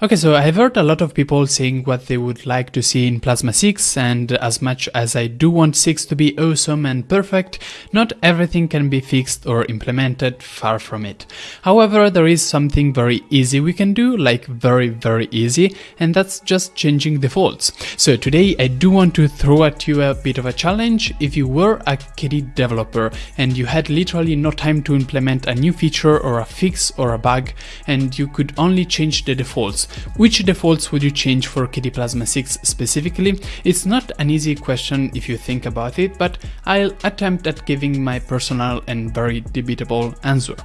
Okay, so I've heard a lot of people saying what they would like to see in Plasma 6, and as much as I do want 6 to be awesome and perfect, not everything can be fixed or implemented, far from it. However, there is something very easy we can do, like very very easy, and that's just changing defaults. So today I do want to throw at you a bit of a challenge. If you were a KDE developer and you had literally no time to implement a new feature or a fix or a bug, and you could only change the defaults, which defaults would you change for KDE Plasma 6 specifically? It's not an easy question if you think about it, but I'll attempt at giving my personal and very debatable answer.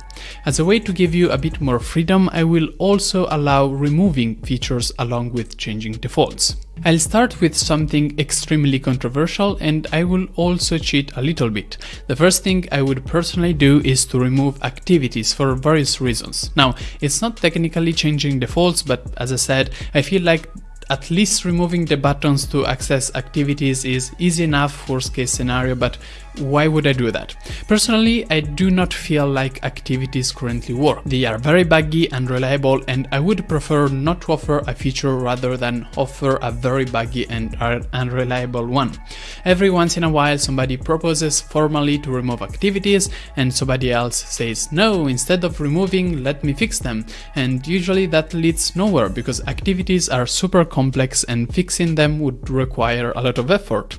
As a way to give you a bit more freedom, I will also allow removing features along with changing defaults. I'll start with something extremely controversial and I will also cheat a little bit. The first thing I would personally do is to remove activities for various reasons. Now, it's not technically changing defaults, but as I said, I feel like at least removing the buttons to access activities is easy enough worst case scenario, but why would I do that? Personally, I do not feel like activities currently work. They are very buggy and reliable and I would prefer not to offer a feature rather than offer a very buggy and unreliable one. Every once in a while somebody proposes formally to remove activities and somebody else says no, instead of removing let me fix them and usually that leads nowhere because activities are super complex and fixing them would require a lot of effort.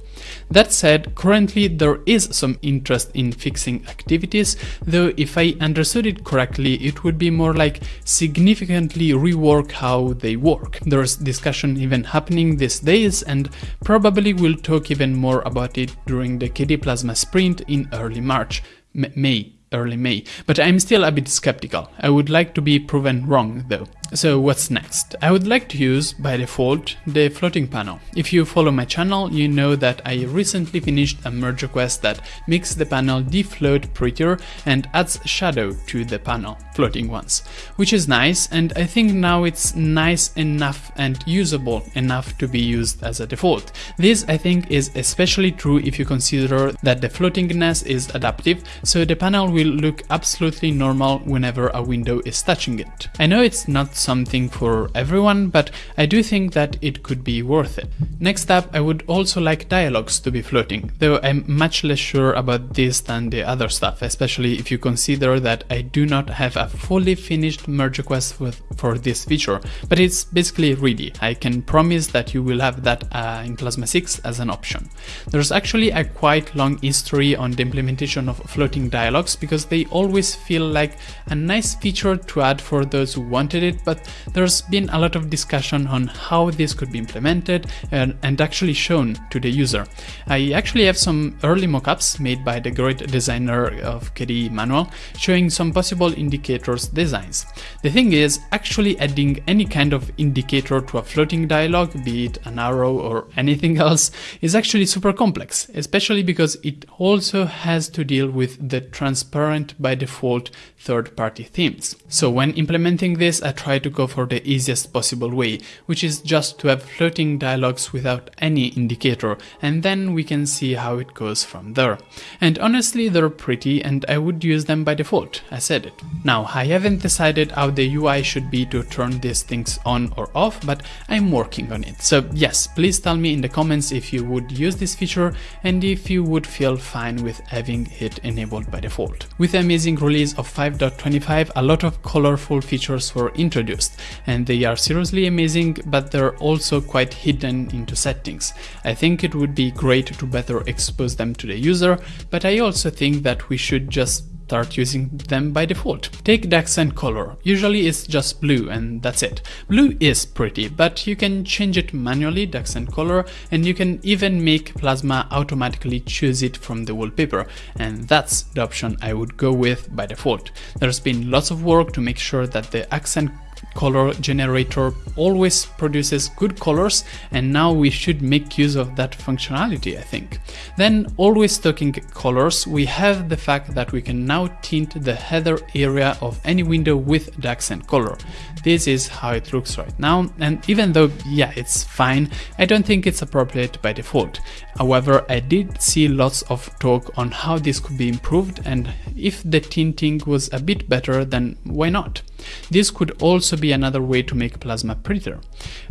That said, currently there is some interest in fixing activities, though if I understood it correctly, it would be more like significantly rework how they work. There's discussion even happening these days and probably we'll talk even more about it during the KDE Plasma sprint in early March, M May, early May, but I'm still a bit skeptical. I would like to be proven wrong though. So what's next? I would like to use, by default, the floating panel. If you follow my channel, you know that I recently finished a merge request that makes the panel defloat prettier and adds shadow to the panel, floating ones, which is nice and I think now it's nice enough and usable enough to be used as a default. This I think is especially true if you consider that the floatingness is adaptive, so the panel will look absolutely normal whenever a window is touching it. I know it's not something for everyone, but I do think that it could be worth it. Next up, I would also like dialogues to be floating, though I'm much less sure about this than the other stuff, especially if you consider that I do not have a fully finished merge request with, for this feature, but it's basically ready. I can promise that you will have that uh, in Plasma 6 as an option. There's actually a quite long history on the implementation of floating dialogues because they always feel like a nice feature to add for those who wanted it, but there's been a lot of discussion on how this could be implemented and, and actually shown to the user. I actually have some early mockups made by the great designer of KDE Manuel showing some possible indicators designs. The thing is, actually adding any kind of indicator to a floating dialog, be it an arrow or anything else, is actually super complex, especially because it also has to deal with the transparent by default third-party themes. So when implementing this, I try to go for the easiest possible way, which is just to have floating dialogues without any indicator, and then we can see how it goes from there. And honestly, they're pretty and I would use them by default, I said it. Now, I haven't decided how the UI should be to turn these things on or off, but I'm working on it. So yes, please tell me in the comments if you would use this feature and if you would feel fine with having it enabled by default. With the amazing release of 5.25, a lot of colorful features were introduced introduced, and they are seriously amazing, but they're also quite hidden into settings. I think it would be great to better expose them to the user, but I also think that we should just start using them by default. Take the accent color, usually it's just blue and that's it. Blue is pretty, but you can change it manually, the accent color, and you can even make Plasma automatically choose it from the wallpaper, and that's the option I would go with by default. There's been lots of work to make sure that the accent color generator always produces good colors and now we should make use of that functionality I think. Then always talking colors we have the fact that we can now tint the header area of any window with the accent color. This is how it looks right now and even though yeah it's fine I don't think it's appropriate by default. However I did see lots of talk on how this could be improved and if the tinting was a bit better then why not? This could also be another way to make Plasma prettier.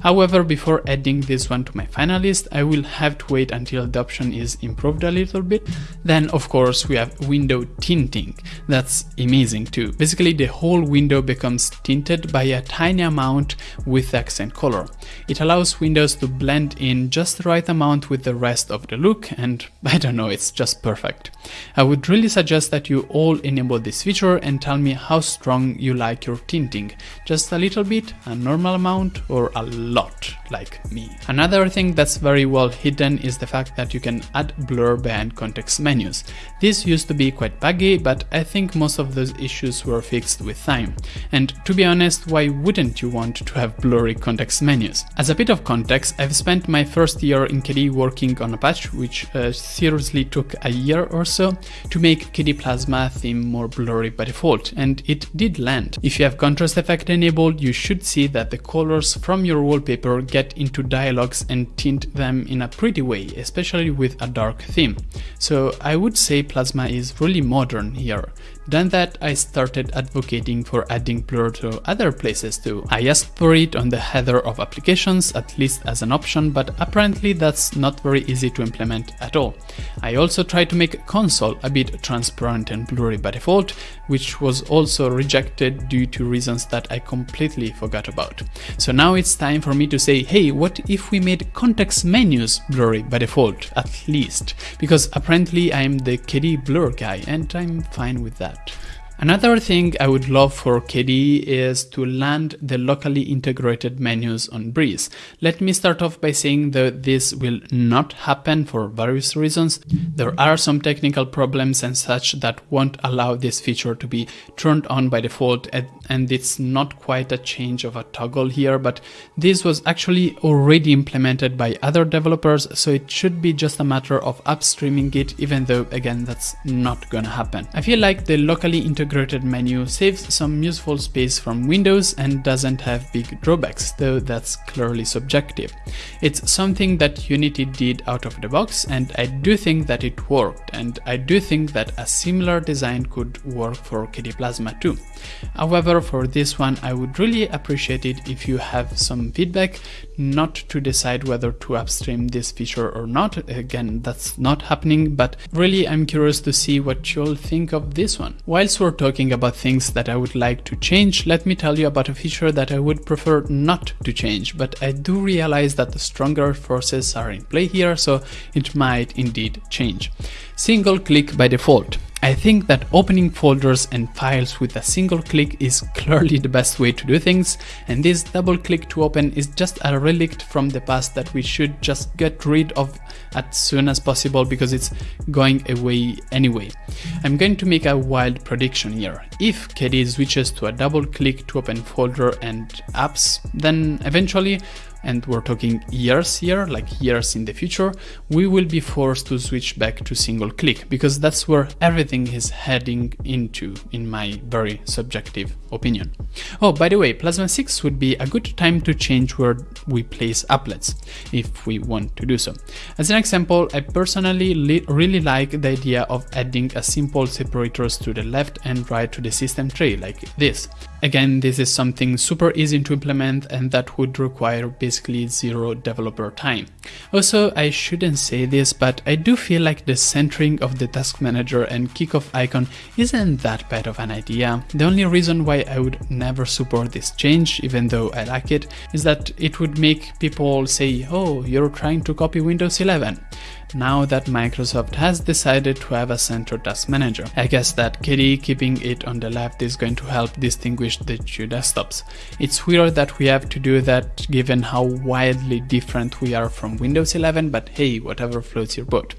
However, before adding this one to my final list, I will have to wait until the option is improved a little bit. Then of course we have window tinting. That's amazing too. Basically the whole window becomes tinted by a tiny amount with accent color. It allows windows to blend in just the right amount with the rest of the look and I don't know, it's just perfect. I would really suggest that you all enable this feature and tell me how strong you like your tinting. Just a little bit, a normal amount or a lot like me. Another thing that's very well hidden is the fact that you can add blur behind context menus. This used to be quite buggy, but I think most of those issues were fixed with time. And to be honest, why wouldn't you want to have blurry context menus? As a bit of context, I've spent my first year in KDE working on a patch which uh, seriously took a year or so to make KDE Plasma theme more blurry by default, and it did land. If you have contrast effect enabled, you should see that the colors from your wallpaper get into dialogues and tint them in a pretty way, especially with a dark theme. So I would say Plasma is really modern here. Then that I started advocating for adding blur to other places too. I asked for it on the header of applications, at least as an option, but apparently that's not very easy to implement at all. I also tried to make Konsole a bit transparent and blurry by default, which was also rejected due to reasons that I completely forgot about. So now it's time for me to say, hey, what if we made context menus blurry by default, at least? Because apparently I'm the KDE blur guy and I'm fine with that. Another thing I would love for KDE is to land the locally integrated menus on Breeze. Let me start off by saying that this will not happen for various reasons. There are some technical problems and such that won't allow this feature to be turned on by default and it's not quite a change of a toggle here, but this was actually already implemented by other developers, so it should be just a matter of upstreaming it, even though again that's not gonna happen. I feel like the locally integrated integrated menu saves some useful space from Windows and doesn't have big drawbacks, though that's clearly subjective. It's something that Unity did out of the box and I do think that it worked and I do think that a similar design could work for KDE Plasma too. However, for this one I would really appreciate it if you have some feedback, not to decide whether to upstream this feature or not, again that's not happening, but really I'm curious to see what you'll think of this one. Whilst we're talking about things that I would like to change, let me tell you about a feature that I would prefer not to change, but I do realize that the stronger forces are in play here, so it might indeed change. Single click by default. I think that opening folders and files with a single click is clearly the best way to do things, and this double click to open is just a relic from the past that we should just get rid of as soon as possible because it's going away anyway. I'm going to make a wild prediction here. If KDE switches to a double click to open folder and apps, then eventually and we're talking years here, like years in the future, we will be forced to switch back to single click because that's where everything is heading into, in my very subjective opinion. Oh, by the way, Plasma 6 would be a good time to change where we place applets, if we want to do so. As an example, I personally really like the idea of adding a simple separators to the left and right to the system tray, like this. Again, this is something super easy to implement and that would require basically zero developer time. Also, I shouldn't say this, but I do feel like the centering of the task manager and kickoff icon isn't that bad of an idea. The only reason why I would never support this change, even though I like it, is that it would make people say, oh, you're trying to copy Windows 11 now that Microsoft has decided to have a central task manager. I guess that KDE keeping it on the left is going to help distinguish the two desktops. It's weird that we have to do that given how wildly different we are from Windows 11, but hey, whatever floats your boat.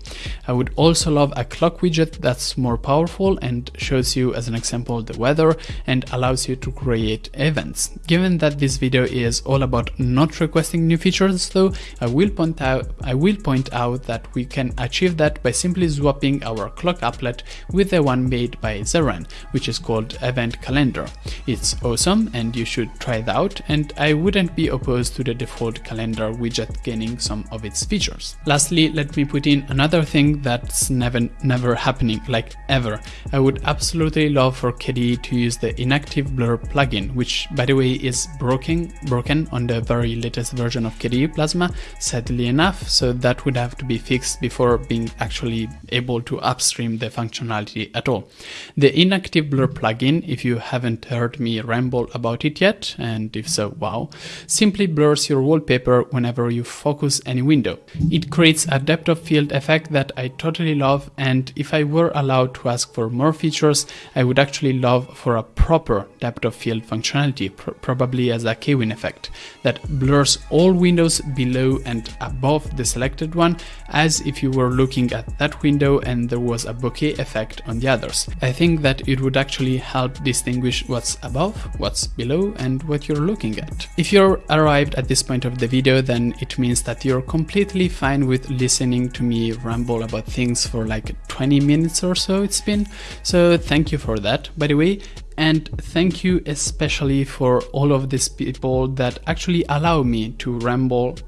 I would also love a clock widget that's more powerful and shows you as an example the weather and allows you to create events. Given that this video is all about not requesting new features though, I will point out I will point out that we can achieve that by simply swapping our clock applet with the one made by Zren, which is called Event Calendar. It's awesome and you should try it out and I wouldn't be opposed to the default calendar widget gaining some of its features. Lastly, let me put in another of thing that's never never happening, like ever. I would absolutely love for KDE to use the inactive blur plugin, which by the way is broken broken on the very latest version of KDE Plasma, sadly enough, so that would have to be fixed before being actually able to upstream the functionality at all. The inactive blur plugin, if you haven't heard me ramble about it yet, and if so, wow, simply blurs your wallpaper whenever you focus any window. It creates a depth of field effect that I totally love and if I were allowed to ask for more features, I would actually love for a proper depth of field functionality, pr probably as a KWin effect, that blurs all windows below and above the selected one, as if you were looking at that window and there was a bokeh effect on the others. I think that it would actually help distinguish what's above, what's below, and what you're looking at. If you're arrived at this point of the video, then it means that you're completely fine with listening to me ramble about things for like 20 minutes or so it's been. So thank you for that, by the way. And thank you especially for all of these people that actually allow me to ramble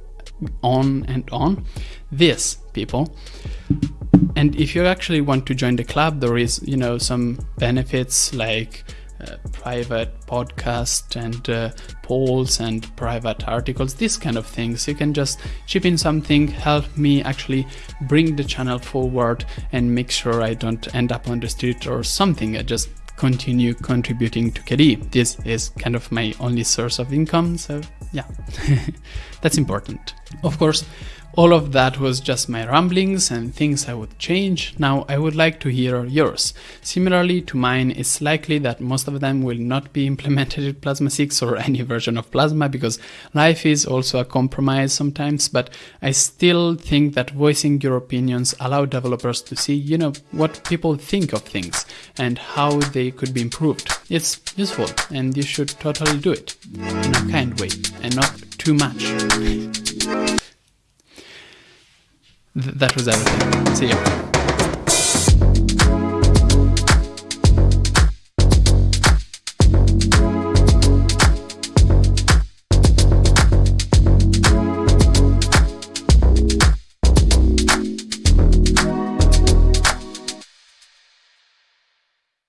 on and on. This, people. And if you actually want to join the club, there is, you know, some benefits like uh, private podcast and uh, polls and private articles these kind of things you can just chip in something help me actually bring the channel forward and make sure i don't end up on the street or something i just continue contributing to KDE. This is kind of my only source of income, so yeah, that's important. Of course, all of that was just my ramblings and things I would change. Now I would like to hear yours. Similarly to mine, it's likely that most of them will not be implemented in Plasma 6 or any version of Plasma because life is also a compromise sometimes, but I still think that voicing your opinions allow developers to see, you know, what people think of things and how they could be improved. It's useful and you should totally do it in a kind way and not too much. Th that was everything. See you.